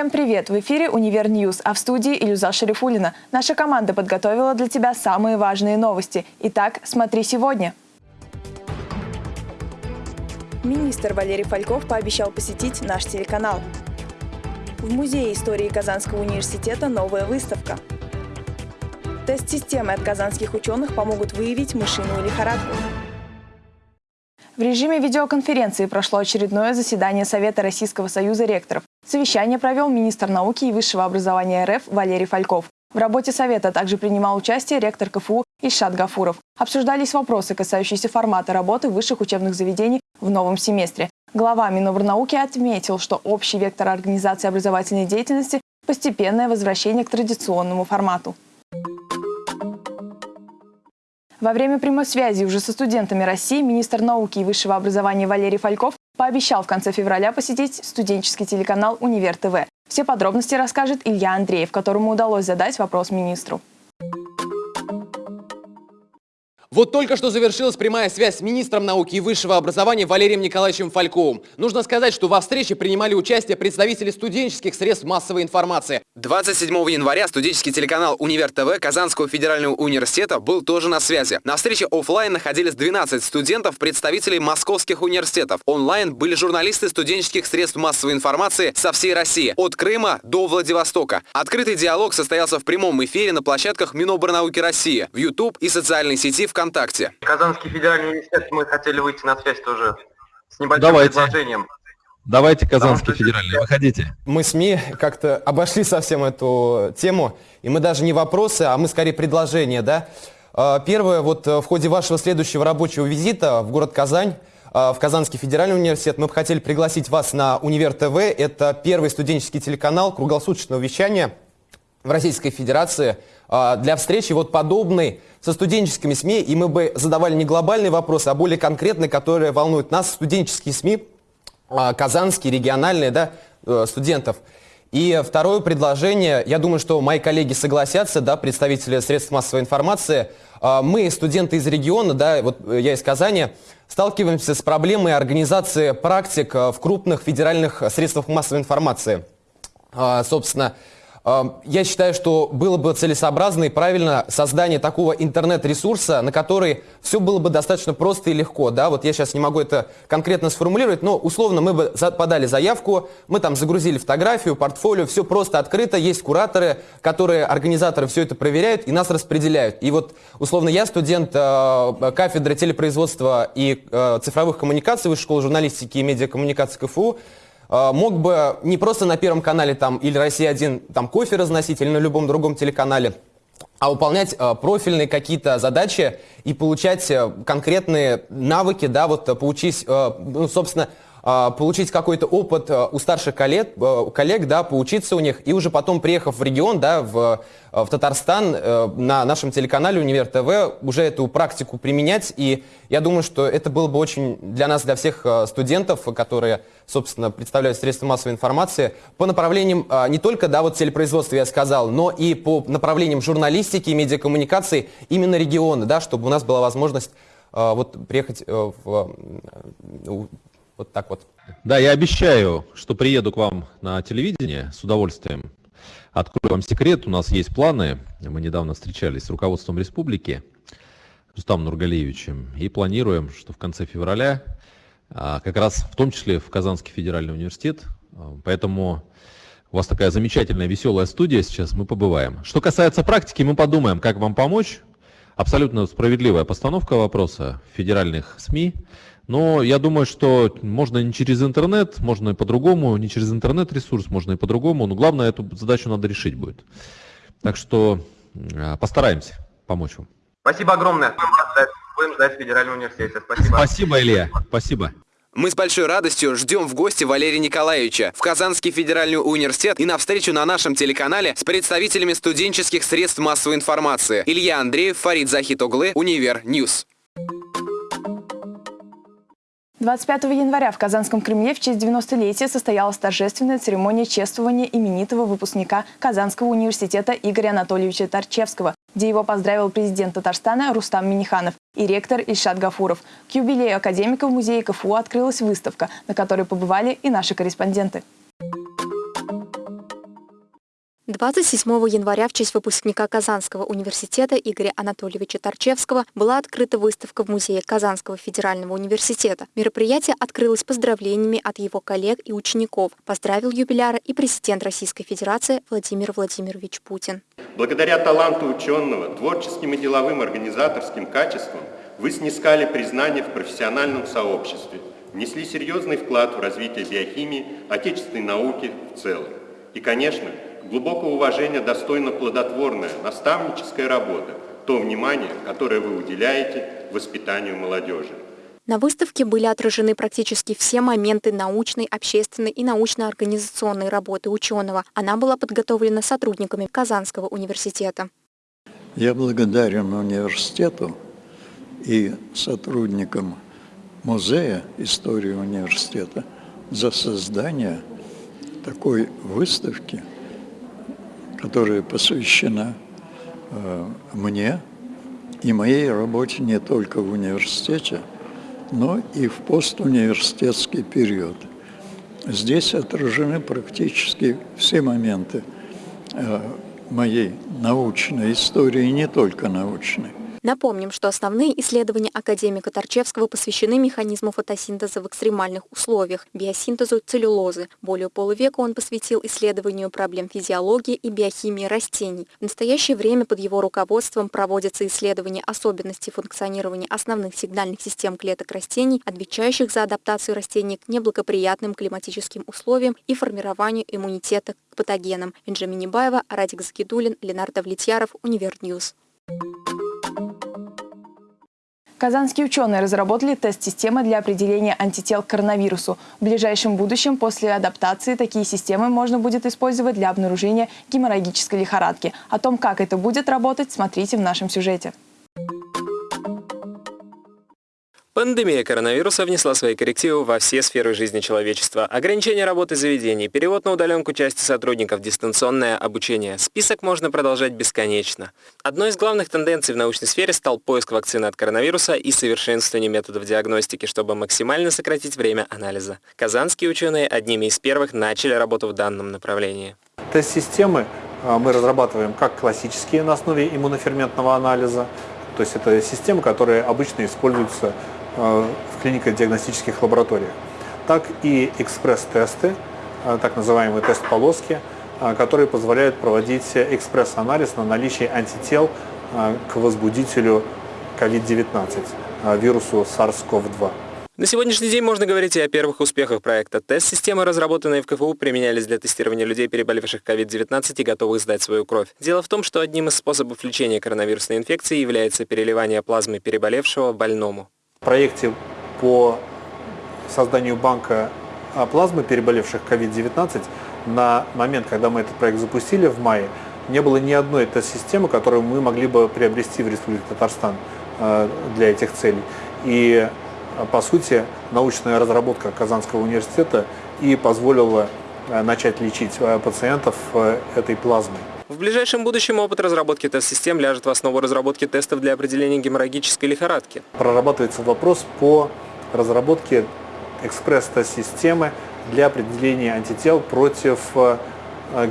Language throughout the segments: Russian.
Всем привет! В эфире «Univer News», а в студии Илюза Шарифулина. Наша команда подготовила для тебя самые важные новости. Итак, смотри сегодня. Министр Валерий Фальков пообещал посетить наш телеканал. В Музее истории Казанского университета новая выставка. Тест-системы от казанских ученых помогут выявить мышиную лихорадку. В режиме видеоконференции прошло очередное заседание Совета Российского союза ректоров. Совещание провел министр науки и высшего образования РФ Валерий Фальков. В работе Совета также принимал участие ректор КФУ Ишат Гафуров. Обсуждались вопросы, касающиеся формата работы высших учебных заведений в новом семестре. Глава Минобрнауки отметил, что общий вектор организации образовательной деятельности – постепенное возвращение к традиционному формату. Во время прямой связи уже со студентами России министр науки и высшего образования Валерий Фальков пообещал в конце февраля посетить студенческий телеканал «Универ ТВ». Все подробности расскажет Илья Андреев, которому удалось задать вопрос министру. Вот только что завершилась прямая связь с министром науки и высшего образования Валерием Николаевичем Фальковым. Нужно сказать, что во встрече принимали участие представители студенческих средств массовой информации. 27 января студенческий телеканал «Универ ТВ» Казанского федерального университета был тоже на связи. На встрече офлайн находились 12 студентов, представителей московских университетов. Онлайн были журналисты студенческих средств массовой информации со всей России, от Крыма до Владивостока. Открытый диалог состоялся в прямом эфире на площадках Минобрнауки России, в YouTube и социальной сети ВКонтакте. ВКонтакте. Казанский федеральный университет, мы хотели выйти на связь тоже с небольшим Давайте. предложением. Давайте, Казанский федеральный, выходите. Мы СМИ как-то обошли совсем эту тему, и мы даже не вопросы, а мы скорее предложения, да. А, первое, вот э, в ходе вашего следующего рабочего визита в город Казань, а, в Казанский федеральный университет, мы бы хотели пригласить вас на Универ ТВ. Это первый студенческий телеканал круглосуточного вещания в Российской Федерации а, для встречи вот подобной со студенческими СМИ, и мы бы задавали не глобальные вопросы, а более конкретные, которые волнуют нас, студенческие СМИ, а, казанские, региональные, да, э, студентов. И второе предложение, я думаю, что мои коллеги согласятся, да, представители средств массовой информации, а, мы, студенты из региона, да, вот я из Казани, сталкиваемся с проблемой организации практик в крупных федеральных средствах массовой информации. Собственно, я считаю, что было бы целесообразно и правильно создание такого интернет-ресурса, на который все было бы достаточно просто и легко. Да? Вот я сейчас не могу это конкретно сформулировать, но условно мы бы подали заявку, мы там загрузили фотографию, портфолио, все просто открыто, есть кураторы, которые, организаторы все это проверяют и нас распределяют. И вот условно я студент э, кафедры телепроизводства и э, цифровых коммуникаций Высшей школы журналистики и медиакоммуникации КФУ, мог бы не просто на Первом канале там, или «Россия-1» там кофе разносить, или на любом другом телеканале, а выполнять э, профильные какие-то задачи и получать э, конкретные навыки, да, вот э, получить, э, ну, собственно, получить какой-то опыт э, у старших коллег, э, коллег, да, поучиться у них, и уже потом, приехав в регион, да, в, в Татарстан, э, на нашем телеканале «Универ ТВ», уже эту практику применять, и я думаю, что это было бы очень для нас, для всех э, студентов, которые собственно, представляют средства массовой информации, по направлениям а, не только, да, вот телепроизводства я сказал, но и по направлениям журналистики и медиакоммуникации именно региона, да, чтобы у нас была возможность а, вот приехать а, в, а, вот так вот. Да, я обещаю, что приеду к вам на телевидение с удовольствием. Открою вам секрет, у нас есть планы. Мы недавно встречались с руководством республики, Рустамом Нургалиевичем, и планируем, что в конце февраля а, как раз в том числе в Казанский федеральный университет. А, поэтому у вас такая замечательная, веселая студия сейчас, мы побываем. Что касается практики, мы подумаем, как вам помочь. Абсолютно справедливая постановка вопроса в федеральных СМИ. Но я думаю, что можно не через интернет, можно и по-другому, не через интернет-ресурс, можно и по-другому. Но главное, эту задачу надо решить будет. Так что а, постараемся помочь вам. Спасибо огромное. Будем ждать в Федеральном университете. Спасибо. Спасибо, Илья. Спасибо. Мы с большой радостью ждем в гости Валерия Николаевича в Казанский федеральный университет и на встречу на нашем телеканале с представителями студенческих средств массовой информации. Илья Андреев, Фарид Захитоглы, Univer News. 25 января в Казанском Кремле в честь 90-летия состоялась торжественная церемония чествования именитого выпускника Казанского университета Игоря Анатольевича Тарчевского, где его поздравил президент Татарстана Рустам Миниханов и ректор Ильшат Гафуров. К юбилею академика в музее КФУ открылась выставка, на которой побывали и наши корреспонденты. 27 января в честь выпускника Казанского университета Игоря Анатольевича Торчевского была открыта выставка в Музее Казанского федерального университета. Мероприятие открылось поздравлениями от его коллег и учеников. Поздравил юбиляра и президент Российской Федерации Владимир Владимирович Путин. Благодаря таланту ученого, творческим и деловым организаторским качествам вы снискали признание в профессиональном сообществе, внесли серьезный вклад в развитие биохимии, отечественной науки в целом. И, конечно, глубокого уважения достойна плодотворная наставническая работа, то внимание, которое вы уделяете воспитанию молодежи. На выставке были отражены практически все моменты научной, общественной и научно-организационной работы ученого. Она была подготовлена сотрудниками Казанского университета. Я благодарен университету и сотрудникам Музея истории университета за создание такой выставки, которая посвящена э, мне и моей работе не только в университете, но и в постуниверситетский период. Здесь отражены практически все моменты э, моей научной истории, и не только научной. Напомним, что основные исследования академика Тарчевского посвящены механизму фотосинтеза в экстремальных условиях, биосинтезу целлюлозы. Более полувека он посвятил исследованию проблем физиологии и биохимии растений. В настоящее время под его руководством проводятся исследования особенностей функционирования основных сигнальных систем клеток растений, отвечающих за адаптацию растений к неблагоприятным климатическим условиям и формированию иммунитета к патогенам. Энже Минибаева, Радик Загидуллин, Ленар Давлетьяров, Univer News. Казанские ученые разработали тест-системы для определения антител к коронавирусу. В ближайшем будущем после адаптации такие системы можно будет использовать для обнаружения геморрагической лихорадки. О том, как это будет работать, смотрите в нашем сюжете. Пандемия коронавируса внесла свои коррективы во все сферы жизни человечества. Ограничение работы заведений, перевод на удаленку части сотрудников, дистанционное обучение. Список можно продолжать бесконечно. Одной из главных тенденций в научной сфере стал поиск вакцины от коронавируса и совершенствование методов диагностики, чтобы максимально сократить время анализа. Казанские ученые одними из первых начали работу в данном направлении. Тест-системы а, мы разрабатываем как классические на основе иммуноферментного анализа, то есть это системы, которые обычно используются в клинико-диагностических лабораториях, так и экспресс-тесты, э, так называемые тест-полоски, э, которые позволяют проводить экспресс-анализ на наличие антител к возбудителю COVID-19, вирусу SARS-CoV-2. На сегодняшний день можно говорить и о первых успехах проекта. Тест-системы, разработанные в КФУ, применялись для тестирования людей, переболевших COVID-19 и готовых сдать свою кровь. Дело в том, что одним из способов лечения коронавирусной инфекции является переливание плазмы переболевшего больному. Проекте по созданию банка плазмы, переболевших COVID-19, на момент, когда мы этот проект запустили в мае, не было ни одной тест-системы, которую мы могли бы приобрести в Республике Татарстан а, для этих целей. И, а, по сути, научная разработка Казанского университета и позволила начать лечить пациентов этой плазмой. В ближайшем будущем опыт разработки тест-систем ляжет в основу разработки тестов для определения геморрагической лихорадки. Прорабатывается вопрос по разработке экспресс-тест-системы для определения антител против э,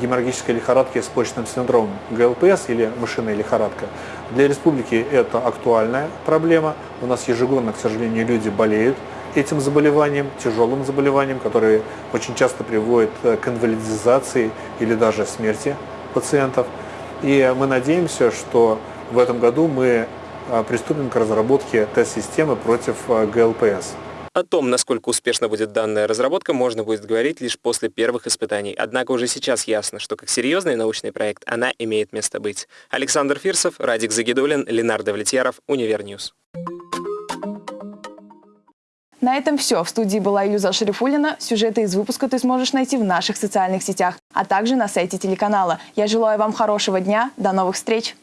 геморрагической лихорадки с почечным синдромом, ГЛПС или мышиная лихорадка. Для республики это актуальная проблема. У нас ежегодно, к сожалению, люди болеют этим заболеванием, тяжелым заболеванием, которое очень часто приводит к инвалидизации или даже смерти пациентов. И мы надеемся, что в этом году мы а, приступим к разработке тест-системы против а, ГЛПС. О том, насколько успешно будет данная разработка, можно будет говорить лишь после первых испытаний. Однако уже сейчас ясно, что как серьезный научный проект она имеет место быть. Александр Фирсов, Радик Загидуллин, Ленар Давлетьяров, Univer News. На этом все. В студии была Илюза Шарифуллина. Сюжеты из выпуска ты сможешь найти в наших социальных сетях, а также на сайте телеканала. Я желаю вам хорошего дня. До новых встреч!